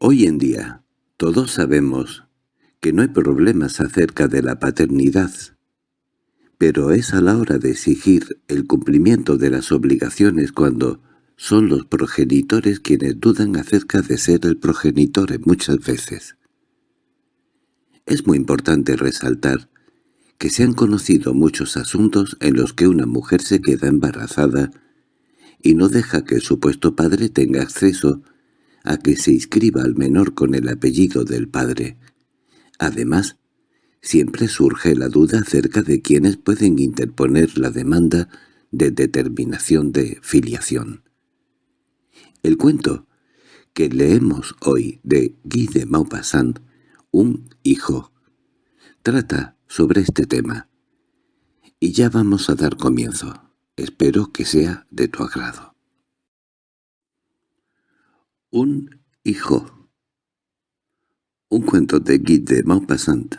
Hoy en día, todos sabemos que no hay problemas acerca de la paternidad, pero es a la hora de exigir el cumplimiento de las obligaciones cuando son los progenitores quienes dudan acerca de ser el progenitor muchas veces. Es muy importante resaltar que se han conocido muchos asuntos en los que una mujer se queda embarazada y no deja que el supuesto padre tenga acceso a que se inscriba al menor con el apellido del padre. Además, siempre surge la duda acerca de quienes pueden interponer la demanda de determinación de filiación. El cuento que leemos hoy de Guy de Maupassant, un hijo, trata sobre este tema. Y ya vamos a dar comienzo. Espero que sea de tu agrado. Un hijo. Un cuento de Guy de Maupassant.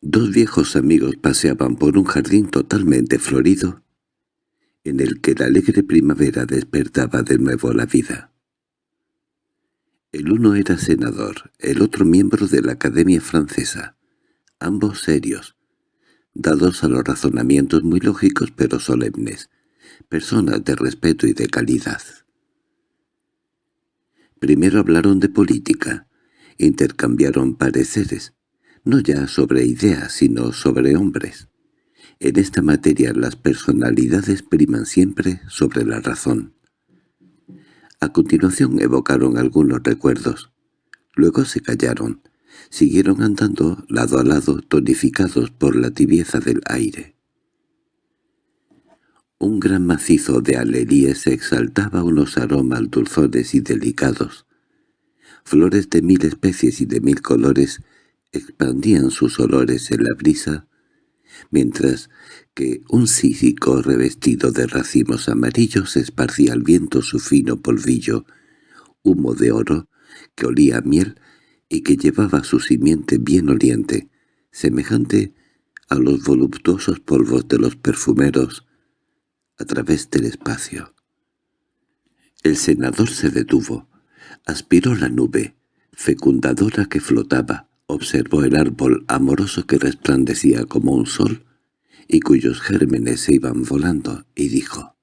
Dos viejos amigos paseaban por un jardín totalmente florido, en el que la alegre primavera despertaba de nuevo la vida. El uno era senador, el otro miembro de la Academia Francesa, ambos serios, dados a los razonamientos muy lógicos pero solemnes, personas de respeto y de calidad. Primero hablaron de política, intercambiaron pareceres, no ya sobre ideas sino sobre hombres. En esta materia las personalidades priman siempre sobre la razón. A continuación evocaron algunos recuerdos. Luego se callaron. Siguieron andando lado a lado, tonificados por la tibieza del aire. Un gran macizo de alelíes exaltaba unos aromas dulzones y delicados. Flores de mil especies y de mil colores expandían sus olores en la brisa, mientras que un cícico revestido de racimos amarillos esparcía al viento su fino polvillo, humo de oro, que olía a miel y que llevaba su simiente bien oliente, semejante a los voluptuosos polvos de los perfumeros, a través del espacio. El senador se detuvo, aspiró la nube, fecundadora que flotaba, observó el árbol amoroso que resplandecía como un sol, y cuyos gérmenes se iban volando, y dijo,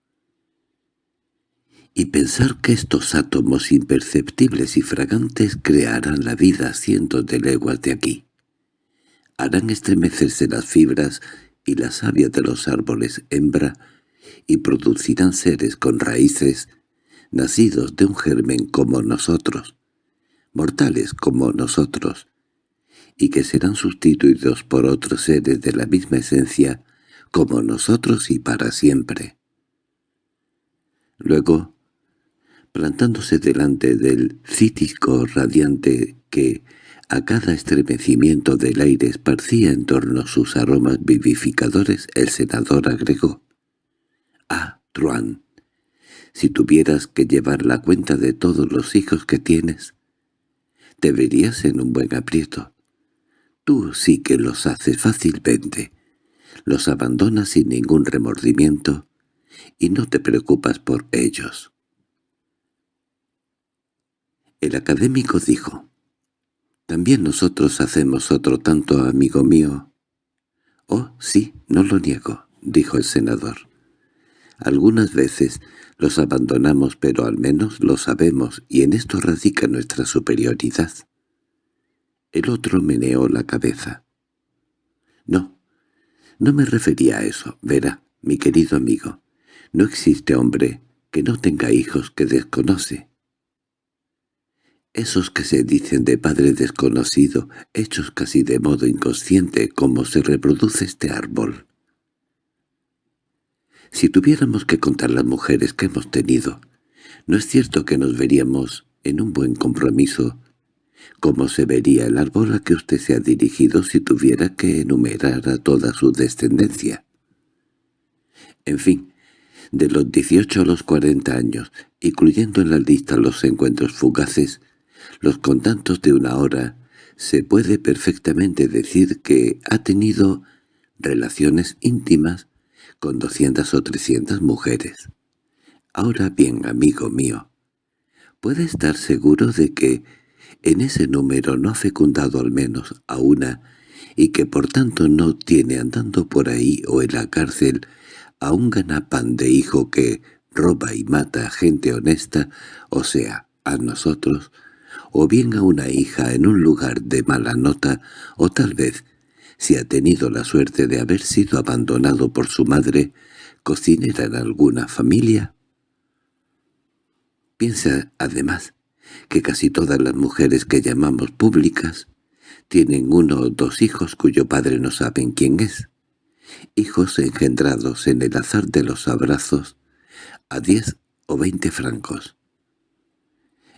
«Y pensar que estos átomos imperceptibles y fragantes crearán la vida cientos de leguas de aquí. Harán estremecerse las fibras y la savia de los árboles hembra, y producirán seres con raíces, nacidos de un germen como nosotros, mortales como nosotros, y que serán sustituidos por otros seres de la misma esencia como nosotros y para siempre. Luego, plantándose delante del cítico radiante que a cada estremecimiento del aire esparcía en torno sus aromas vivificadores, el senador agregó, «Ah, Truan, si tuvieras que llevar la cuenta de todos los hijos que tienes, te verías en un buen aprieto. Tú sí que los haces fácilmente los abandonas sin ningún remordimiento y no te preocupas por ellos. El académico dijo, «También nosotros hacemos otro tanto, amigo mío». «Oh, sí, no lo niego», dijo el senador. «Algunas veces los abandonamos, pero al menos lo sabemos, y en esto radica nuestra superioridad». El otro meneó la cabeza. «No, no me refería a eso, verá, mi querido amigo. No existe hombre que no tenga hijos que desconoce. Esos que se dicen de padre desconocido, hechos casi de modo inconsciente, como se reproduce este árbol. Si tuviéramos que contar las mujeres que hemos tenido, no es cierto que nos veríamos en un buen compromiso ¿Cómo se vería el árbol a que usted se ha dirigido si tuviera que enumerar a toda su descendencia? En fin, de los 18 a los 40 años, incluyendo en la lista los encuentros fugaces, los contactos de una hora, se puede perfectamente decir que ha tenido relaciones íntimas con 200 o 300 mujeres. Ahora bien, amigo mío, puede estar seguro de que en ese número no ha fecundado al menos a una y que por tanto no tiene andando por ahí o en la cárcel a un ganapán de hijo que roba y mata a gente honesta, o sea, a nosotros, o bien a una hija en un lugar de mala nota, o tal vez, si ha tenido la suerte de haber sido abandonado por su madre, cocinera en alguna familia. Piensa, además, que casi todas las mujeres que llamamos públicas tienen uno o dos hijos cuyo padre no saben quién es, hijos engendrados en el azar de los abrazos a diez o veinte francos.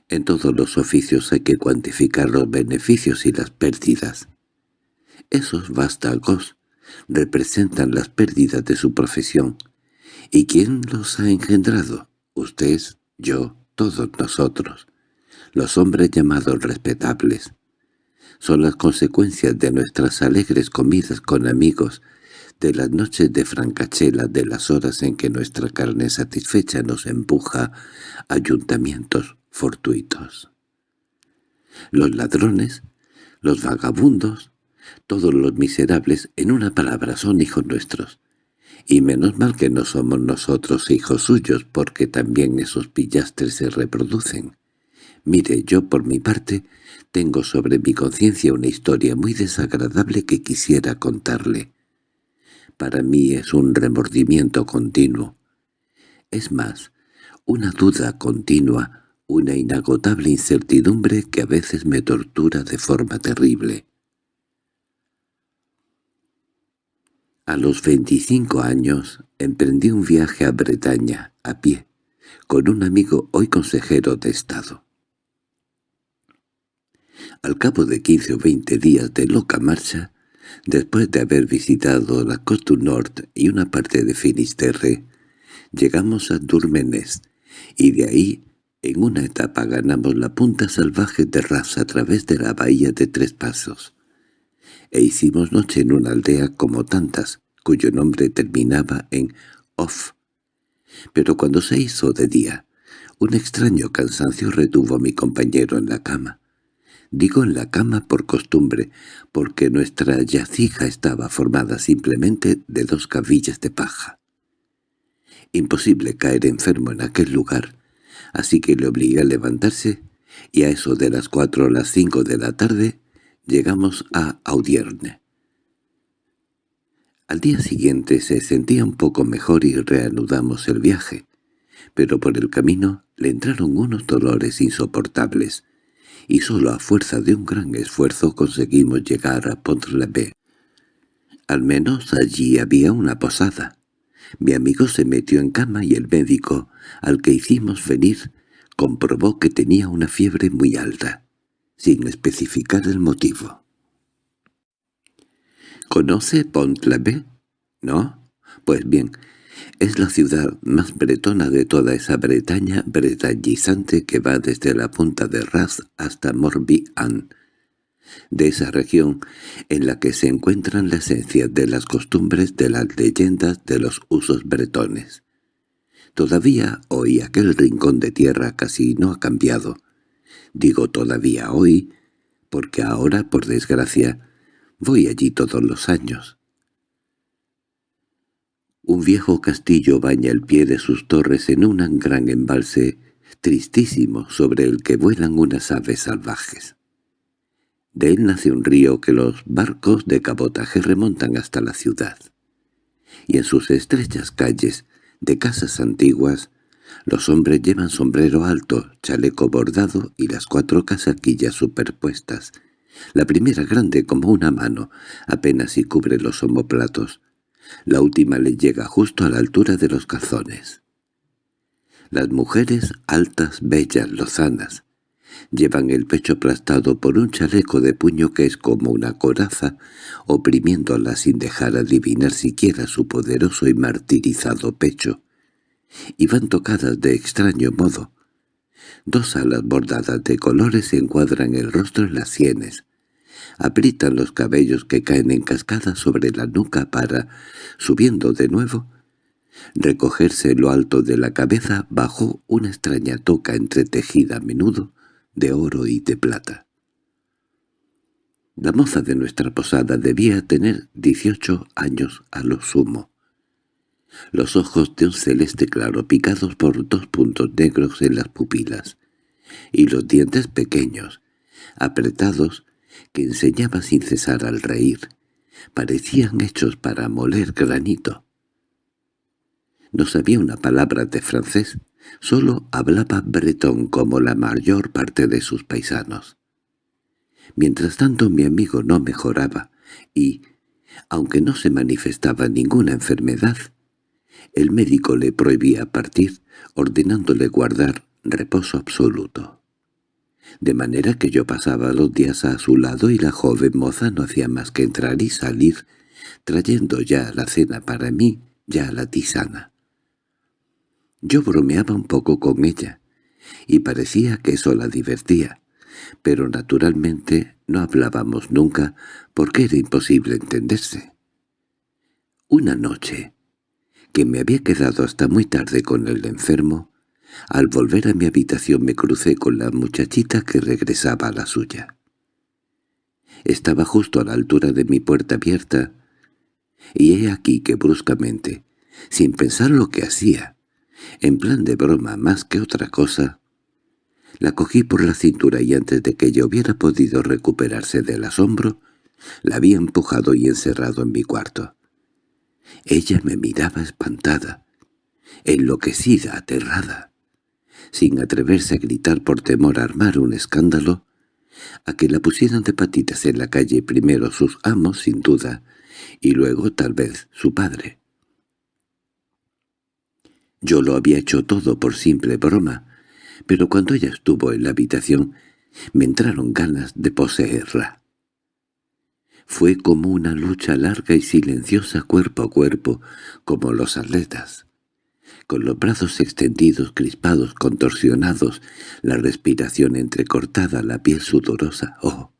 En todos los oficios hay que cuantificar los beneficios y las pérdidas. Esos vástagos representan las pérdidas de su profesión. ¿Y quién los ha engendrado? Usted, yo, todos nosotros, los hombres llamados respetables. Son las consecuencias de nuestras alegres comidas con amigos, de las noches de francachela, de las horas en que nuestra carne satisfecha nos empuja a ayuntamientos fortuitos. Los ladrones, los vagabundos, todos los miserables, en una palabra, son hijos nuestros. Y menos mal que no somos nosotros hijos suyos, porque también esos pillastres se reproducen. Mire, yo por mi parte tengo sobre mi conciencia una historia muy desagradable que quisiera contarle. Para mí es un remordimiento continuo. Es más, una duda continua, una inagotable incertidumbre que a veces me tortura de forma terrible. A los veinticinco años emprendí un viaje a Bretaña, a pie, con un amigo hoy consejero de Estado. Al cabo de quince o veinte días de loca marcha, después de haber visitado la Côte Nord y una parte de Finisterre, llegamos a Durmenes, y de ahí, en una etapa ganamos la punta salvaje de Ras a través de la bahía de Tres Pasos e hicimos noche en una aldea como tantas, cuyo nombre terminaba en «off». Pero cuando se hizo de día, un extraño cansancio retuvo a mi compañero en la cama. Digo en la cama por costumbre, porque nuestra yacija estaba formada simplemente de dos cabillas de paja. Imposible caer enfermo en aquel lugar, así que le obligué a levantarse, y a eso de las cuatro o las cinco de la tarde Llegamos a Audierne. Al día siguiente se sentía un poco mejor y reanudamos el viaje, pero por el camino le entraron unos dolores insoportables, y solo a fuerza de un gran esfuerzo conseguimos llegar a pont -l'Abbé. Al menos allí había una posada. Mi amigo se metió en cama y el médico, al que hicimos venir, comprobó que tenía una fiebre muy alta sin especificar el motivo. ¿Conoce Pont-l'Abbé? ¿No? Pues bien, es la ciudad más bretona de toda esa Bretaña bretañizante que va desde la punta de Raz hasta Morbihan, de esa región en la que se encuentran la esencia de las costumbres, de las leyendas, de los usos bretones. Todavía hoy aquel rincón de tierra casi no ha cambiado, Digo todavía hoy, porque ahora, por desgracia, voy allí todos los años. Un viejo castillo baña el pie de sus torres en un gran embalse tristísimo sobre el que vuelan unas aves salvajes. De él nace un río que los barcos de cabotaje remontan hasta la ciudad. Y en sus estrechas calles, de casas antiguas, los hombres llevan sombrero alto, chaleco bordado y las cuatro casaquillas superpuestas. La primera grande como una mano, apenas si cubre los omoplatos. La última le llega justo a la altura de los calzones. Las mujeres altas, bellas, lozanas, llevan el pecho aplastado por un chaleco de puño que es como una coraza, oprimiéndola sin dejar adivinar siquiera su poderoso y martirizado pecho y van tocadas de extraño modo. Dos alas bordadas de colores encuadran el rostro en las sienes. Aprietan los cabellos que caen en cascada sobre la nuca para, subiendo de nuevo, recogerse lo alto de la cabeza bajo una extraña toca entretejida a menudo de oro y de plata. La moza de nuestra posada debía tener dieciocho años a lo sumo. Los ojos de un celeste claro picados por dos puntos negros en las pupilas, y los dientes pequeños, apretados, que enseñaba sin cesar al reír, parecían hechos para moler granito. No sabía una palabra de francés, solo hablaba bretón como la mayor parte de sus paisanos. Mientras tanto mi amigo no mejoraba, y, aunque no se manifestaba ninguna enfermedad, el médico le prohibía partir, ordenándole guardar reposo absoluto. De manera que yo pasaba los días a su lado y la joven moza no hacía más que entrar y salir, trayendo ya la cena para mí, ya la tisana. Yo bromeaba un poco con ella, y parecía que eso la divertía, pero naturalmente no hablábamos nunca porque era imposible entenderse. Una noche, que me había quedado hasta muy tarde con el enfermo, al volver a mi habitación me crucé con la muchachita que regresaba a la suya. Estaba justo a la altura de mi puerta abierta, y he aquí que bruscamente, sin pensar lo que hacía, en plan de broma más que otra cosa, la cogí por la cintura y antes de que ella hubiera podido recuperarse del asombro, la había empujado y encerrado en mi cuarto. Ella me miraba espantada, enloquecida, aterrada, sin atreverse a gritar por temor a armar un escándalo, a que la pusieran de patitas en la calle primero sus amos, sin duda, y luego tal vez su padre. Yo lo había hecho todo por simple broma, pero cuando ella estuvo en la habitación me entraron ganas de poseerla. Fue como una lucha larga y silenciosa cuerpo a cuerpo, como los atletas. Con los brazos extendidos, crispados, contorsionados, la respiración entrecortada, la piel sudorosa. ¡Oh!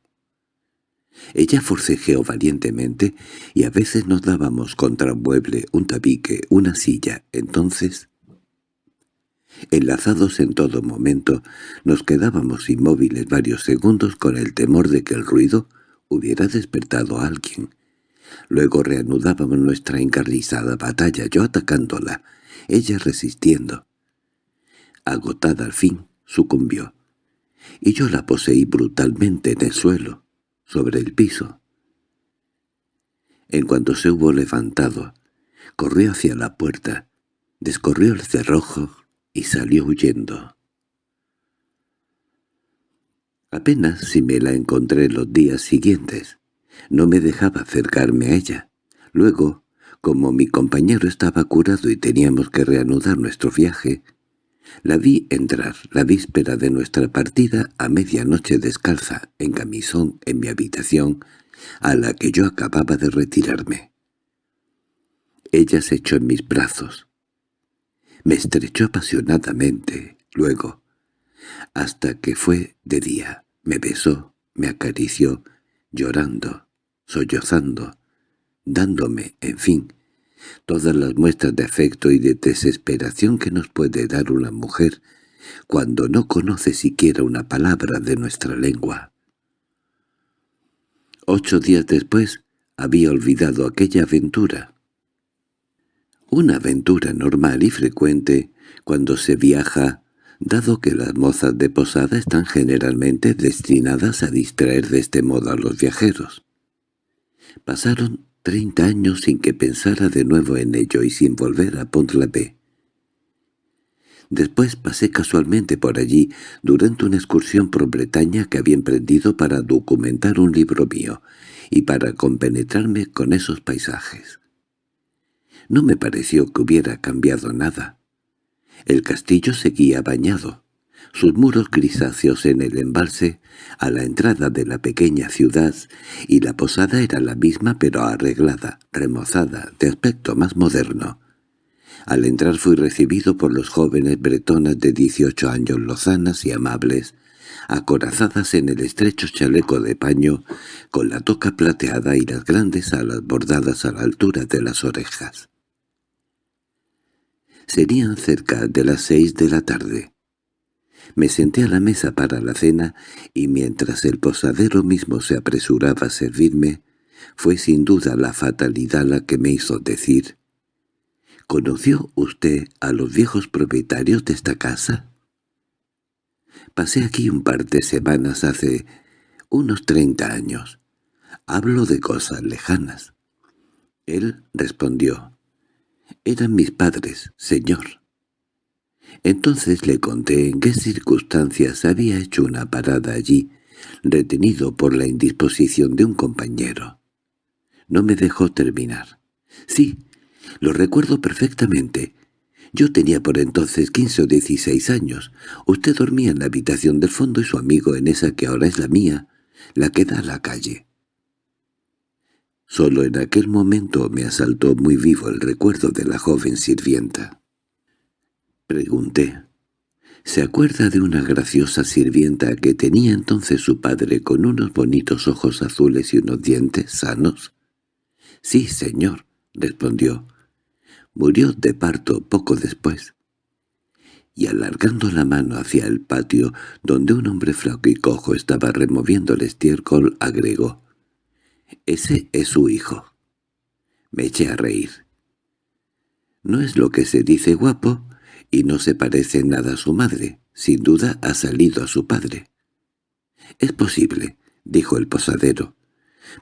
Ella forcejeó valientemente y a veces nos dábamos contra un mueble, un tabique, una silla. Entonces Enlazados en todo momento, nos quedábamos inmóviles varios segundos con el temor de que el ruido hubiera despertado a alguien. Luego reanudábamos nuestra encarnizada batalla, yo atacándola, ella resistiendo. Agotada al fin, sucumbió, y yo la poseí brutalmente en el suelo, sobre el piso. En cuanto se hubo levantado, corrió hacia la puerta, descorrió el cerrojo, y salió huyendo. Apenas si me la encontré los días siguientes. No me dejaba acercarme a ella. Luego, como mi compañero estaba curado y teníamos que reanudar nuestro viaje, la vi entrar la víspera de nuestra partida a medianoche descalza, en camisón, en mi habitación, a la que yo acababa de retirarme. Ella se echó en mis brazos. Me estrechó apasionadamente, luego, hasta que fue de día. Me besó, me acarició, llorando, sollozando, dándome, en fin, todas las muestras de afecto y de desesperación que nos puede dar una mujer cuando no conoce siquiera una palabra de nuestra lengua. Ocho días después había olvidado aquella aventura. Una aventura normal y frecuente cuando se viaja, dado que las mozas de posada están generalmente destinadas a distraer de este modo a los viajeros. Pasaron treinta años sin que pensara de nuevo en ello y sin volver a Pont-l'Abbé. Después pasé casualmente por allí durante una excursión por Bretaña que había emprendido para documentar un libro mío y para compenetrarme con esos paisajes. No me pareció que hubiera cambiado nada. El castillo seguía bañado, sus muros grisáceos en el embalse, a la entrada de la pequeña ciudad, y la posada era la misma pero arreglada, remozada, de aspecto más moderno. Al entrar fui recibido por los jóvenes bretonas de dieciocho años lozanas y amables, acorazadas en el estrecho chaleco de paño, con la toca plateada y las grandes alas bordadas a la altura de las orejas. Serían cerca de las seis de la tarde. Me senté a la mesa para la cena y mientras el posadero mismo se apresuraba a servirme, fue sin duda la fatalidad la que me hizo decir —¿Conoció usted a los viejos propietarios de esta casa? Pasé aquí un par de semanas hace unos treinta años. Hablo de cosas lejanas. Él respondió, «Eran mis padres, señor». Entonces le conté en qué circunstancias había hecho una parada allí, retenido por la indisposición de un compañero. No me dejó terminar. «Sí, lo recuerdo perfectamente. Yo tenía por entonces quince o dieciséis años. Usted dormía en la habitación del fondo y su amigo en esa que ahora es la mía, la que da a la calle. Solo en aquel momento me asaltó muy vivo el recuerdo de la joven sirvienta. Pregunté, ¿se acuerda de una graciosa sirvienta que tenía entonces su padre con unos bonitos ojos azules y unos dientes sanos? —Sí, señor —respondió. Murió de parto poco después. Y alargando la mano hacia el patio, donde un hombre flaco y cojo estaba removiendo el estiércol, agregó, «Ese es su hijo». Me eché a reír. «No es lo que se dice guapo, y no se parece nada a su madre. Sin duda ha salido a su padre». «Es posible», dijo el posadero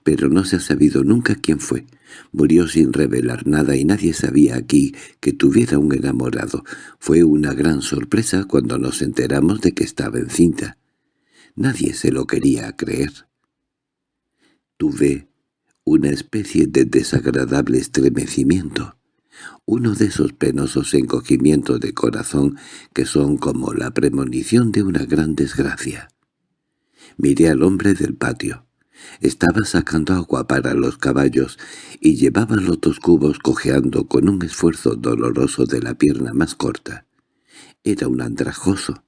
pero no se ha sabido nunca quién fue. Murió sin revelar nada y nadie sabía aquí que tuviera un enamorado. Fue una gran sorpresa cuando nos enteramos de que estaba encinta. Nadie se lo quería creer. Tuve una especie de desagradable estremecimiento, uno de esos penosos encogimientos de corazón que son como la premonición de una gran desgracia. Miré al hombre del patio. Estaba sacando agua para los caballos y llevaba los dos cubos cojeando con un esfuerzo doloroso de la pierna más corta. Era un andrajoso.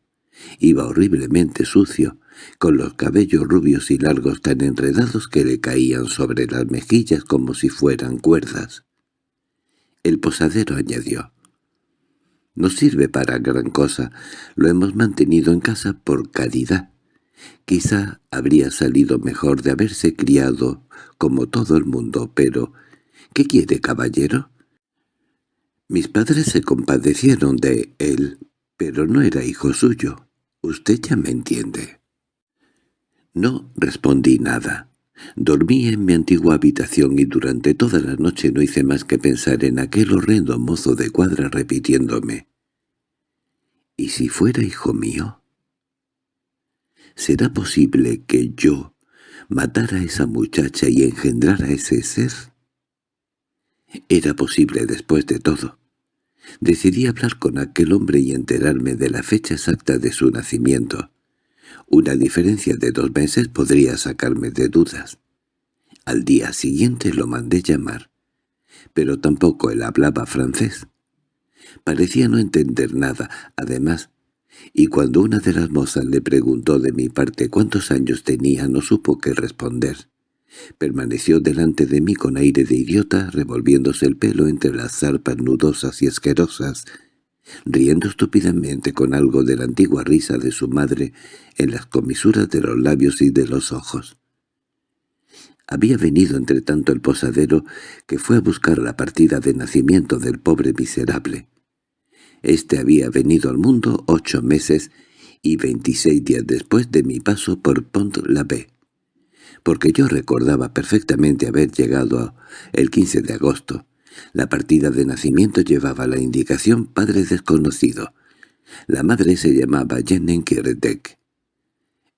Iba horriblemente sucio, con los cabellos rubios y largos tan enredados que le caían sobre las mejillas como si fueran cuerdas. El posadero añadió, «No sirve para gran cosa, lo hemos mantenido en casa por caridad». Quizá habría salido mejor de haberse criado como todo el mundo, pero ¿qué quiere, caballero? Mis padres se compadecieron de él, pero no era hijo suyo. Usted ya me entiende. No respondí nada. Dormí en mi antigua habitación y durante toda la noche no hice más que pensar en aquel horrendo mozo de cuadra repitiéndome. ¿Y si fuera hijo mío? ¿Será posible que yo matara a esa muchacha y engendrara a ese ser? Era posible después de todo. Decidí hablar con aquel hombre y enterarme de la fecha exacta de su nacimiento. Una diferencia de dos meses podría sacarme de dudas. Al día siguiente lo mandé llamar, pero tampoco él hablaba francés. Parecía no entender nada, además y cuando una de las mozas le preguntó de mi parte cuántos años tenía no supo qué responder. Permaneció delante de mí con aire de idiota, revolviéndose el pelo entre las zarpas nudosas y asquerosas, riendo estúpidamente con algo de la antigua risa de su madre en las comisuras de los labios y de los ojos. Había venido entre tanto el posadero que fue a buscar la partida de nacimiento del pobre miserable. Este había venido al mundo ocho meses y veintiséis días después de mi paso por Pont-l'Abbé, porque yo recordaba perfectamente haber llegado el 15 de agosto. La partida de nacimiento llevaba la indicación «padre desconocido». La madre se llamaba Jenen Kiredek.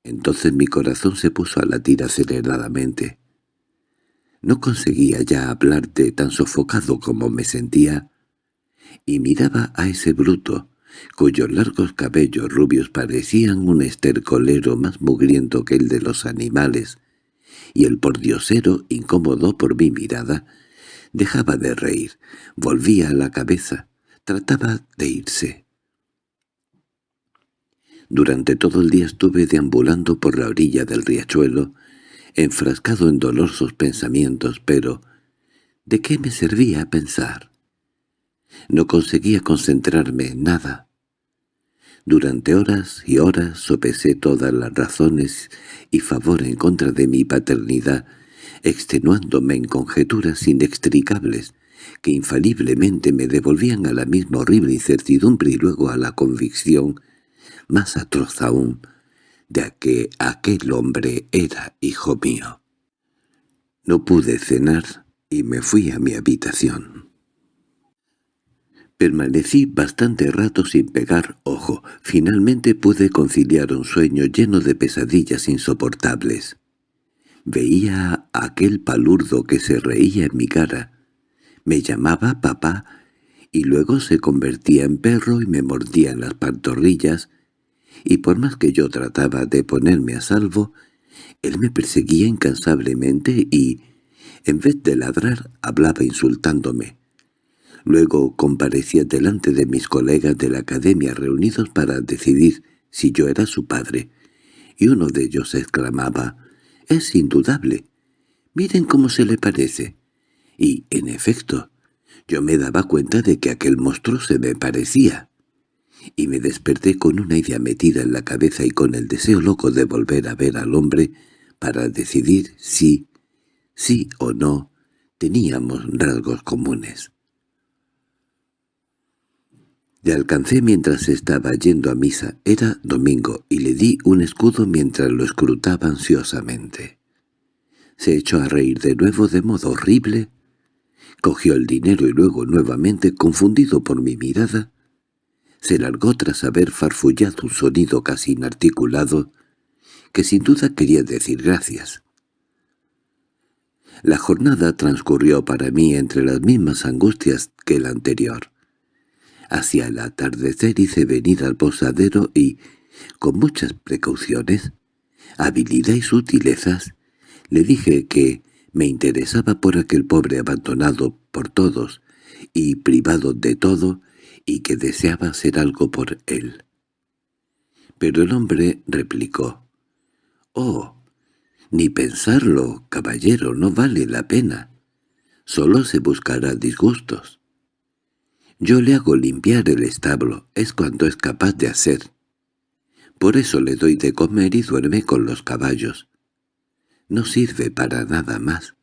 Entonces mi corazón se puso a latir aceleradamente. No conseguía ya hablarte tan sofocado como me sentía y miraba a ese bruto, cuyos largos cabellos rubios parecían un estercolero más mugriento que el de los animales, y el pordiosero, incómodo por mi mirada, dejaba de reír, volvía la cabeza, trataba de irse. Durante todo el día estuve deambulando por la orilla del riachuelo, enfrascado en dolorosos pensamientos, pero ¿de qué me servía pensar? No conseguía concentrarme en nada. Durante horas y horas sopesé todas las razones y favor en contra de mi paternidad, extenuándome en conjeturas inextricables que infaliblemente me devolvían a la misma horrible incertidumbre y luego a la convicción, más atroz aún, de que aquel hombre era hijo mío. No pude cenar y me fui a mi habitación. Permanecí bastante rato sin pegar ojo. Finalmente pude conciliar un sueño lleno de pesadillas insoportables. Veía a aquel palurdo que se reía en mi cara. Me llamaba papá y luego se convertía en perro y me mordía en las pantorrillas, y por más que yo trataba de ponerme a salvo, él me perseguía incansablemente y, en vez de ladrar, hablaba insultándome. Luego comparecía delante de mis colegas de la academia reunidos para decidir si yo era su padre, y uno de ellos exclamaba, «Es indudable. Miren cómo se le parece». Y, en efecto, yo me daba cuenta de que aquel monstruo se me parecía. Y me desperté con una idea metida en la cabeza y con el deseo loco de volver a ver al hombre para decidir si, sí o no, teníamos rasgos comunes. Le alcancé mientras estaba yendo a misa. Era domingo y le di un escudo mientras lo escrutaba ansiosamente. Se echó a reír de nuevo de modo horrible. Cogió el dinero y luego nuevamente, confundido por mi mirada, se largó tras haber farfullado un sonido casi inarticulado, que sin duda quería decir gracias. La jornada transcurrió para mí entre las mismas angustias que la anterior. Hacia el atardecer hice venir al posadero y, con muchas precauciones, habilidad y sutilezas, le dije que me interesaba por aquel pobre abandonado por todos y privado de todo y que deseaba hacer algo por él. Pero el hombre replicó, «Oh, ni pensarlo, caballero, no vale la pena. Solo se buscará disgustos. Yo le hago limpiar el establo, es cuanto es capaz de hacer. Por eso le doy de comer y duerme con los caballos. No sirve para nada más.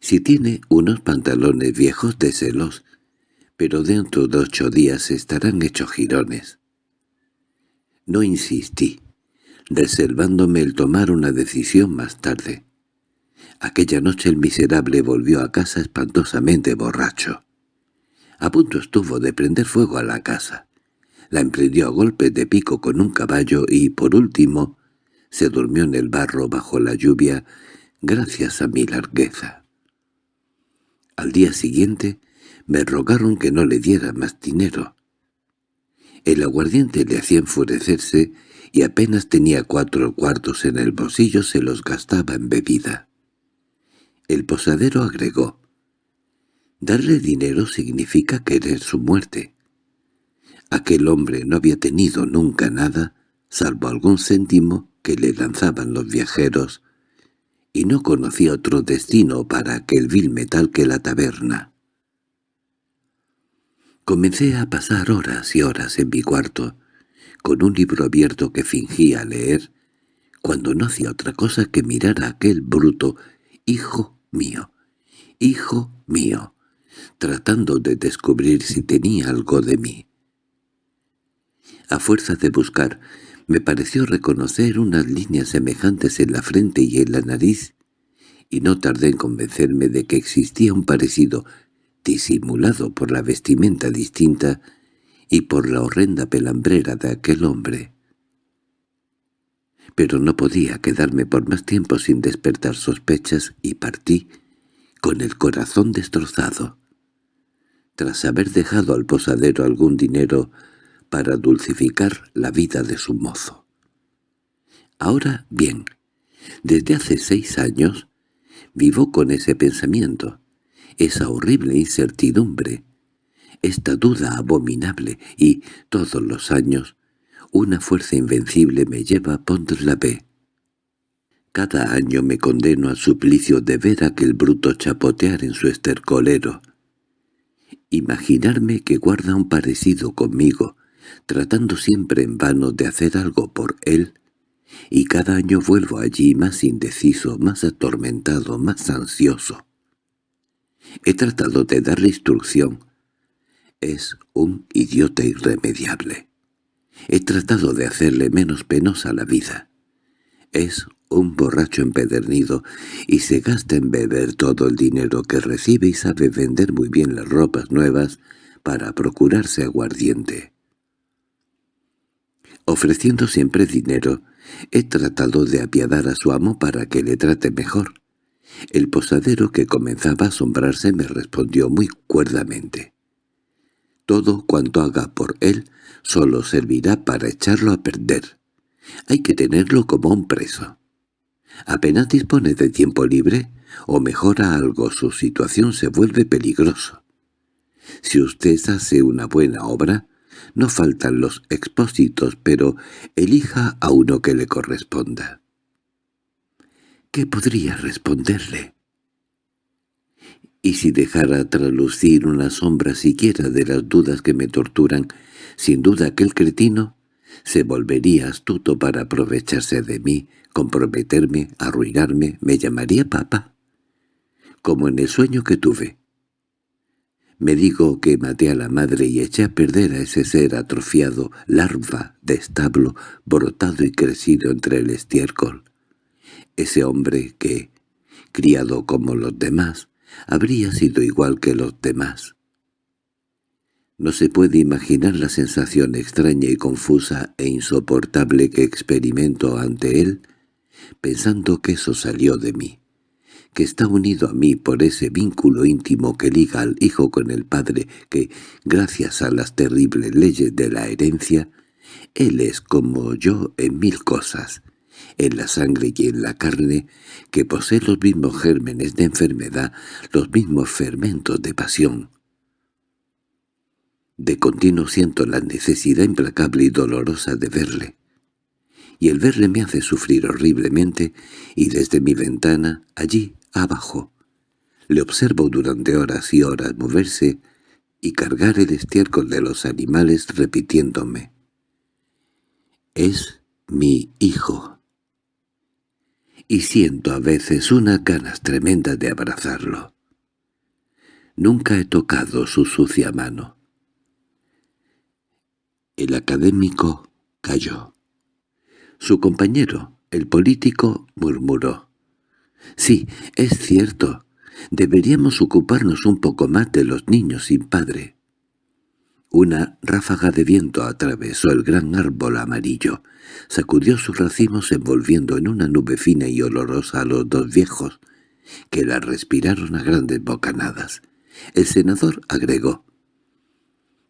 Si tiene unos pantalones viejos, déselos, pero dentro de ocho días estarán hechos jirones. No insistí, reservándome el tomar una decisión más tarde. Aquella noche el miserable volvió a casa espantosamente borracho. A punto estuvo de prender fuego a la casa. La emprendió a golpes de pico con un caballo y, por último, se durmió en el barro bajo la lluvia gracias a mi largueza. Al día siguiente me rogaron que no le diera más dinero. El aguardiente le hacía enfurecerse y apenas tenía cuatro cuartos en el bolsillo se los gastaba en bebida. El posadero agregó, Darle dinero significa querer su muerte. Aquel hombre no había tenido nunca nada, salvo algún céntimo que le lanzaban los viajeros, y no conocía otro destino para aquel vil metal que la taberna. Comencé a pasar horas y horas en mi cuarto, con un libro abierto que fingía leer, cuando no hacía otra cosa que mirar a aquel bruto, hijo mío, hijo mío, tratando de descubrir si tenía algo de mí. A fuerza de buscar, me pareció reconocer unas líneas semejantes en la frente y en la nariz, y no tardé en convencerme de que existía un parecido disimulado por la vestimenta distinta y por la horrenda pelambrera de aquel hombre. Pero no podía quedarme por más tiempo sin despertar sospechas y partí con el corazón destrozado tras haber dejado al posadero algún dinero para dulcificar la vida de su mozo. Ahora bien, desde hace seis años vivo con ese pensamiento, esa horrible incertidumbre, esta duda abominable y, todos los años, una fuerza invencible me lleva a pondre la B. Cada año me condeno al suplicio de ver aquel bruto chapotear en su estercolero, Imaginarme que guarda un parecido conmigo, tratando siempre en vano de hacer algo por él, y cada año vuelvo allí más indeciso, más atormentado, más ansioso. He tratado de darle instrucción. Es un idiota irremediable. He tratado de hacerle menos penosa la vida. Es un borracho empedernido y se gasta en beber todo el dinero que recibe y sabe vender muy bien las ropas nuevas para procurarse aguardiente. Ofreciendo siempre dinero, he tratado de apiadar a su amo para que le trate mejor. El posadero que comenzaba a asombrarse me respondió muy cuerdamente. Todo cuanto haga por él solo servirá para echarlo a perder. Hay que tenerlo como un preso. Apenas dispone de tiempo libre, o mejora algo su situación se vuelve peligroso. Si usted hace una buena obra, no faltan los expósitos, pero elija a uno que le corresponda. ¿Qué podría responderle? Y si dejara tralucir una sombra siquiera de las dudas que me torturan, sin duda aquel cretino se volvería astuto para aprovecharse de mí, comprometerme, arruinarme, me llamaría papa. Como en el sueño que tuve. Me digo que maté a la madre y eché a perder a ese ser atrofiado, larva de establo, brotado y crecido entre el estiércol. Ese hombre que, criado como los demás, habría sido igual que los demás. No se puede imaginar la sensación extraña y confusa e insoportable que experimento ante él, pensando que eso salió de mí que está unido a mí por ese vínculo íntimo que liga al hijo con el padre, que, gracias a las terribles leyes de la herencia, él es como yo en mil cosas, en la sangre y en la carne, que posee los mismos gérmenes de enfermedad, los mismos fermentos de pasión. De continuo siento la necesidad implacable y dolorosa de verle y el verle me hace sufrir horriblemente, y desde mi ventana, allí, abajo. Le observo durante horas y horas moverse y cargar el estiércol de los animales repitiéndome. «Es mi hijo». Y siento a veces unas ganas tremendas de abrazarlo. Nunca he tocado su sucia mano. El académico cayó. Su compañero, el político, murmuró. Sí, es cierto. Deberíamos ocuparnos un poco más de los niños sin padre. Una ráfaga de viento atravesó el gran árbol amarillo, sacudió sus racimos envolviendo en una nube fina y olorosa a los dos viejos, que la respiraron a grandes bocanadas. El senador agregó,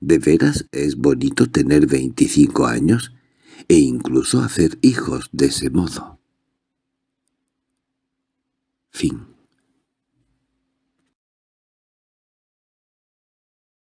«¿De veras es bonito tener veinticinco años e incluso hacer hijos de ese modo?» Fin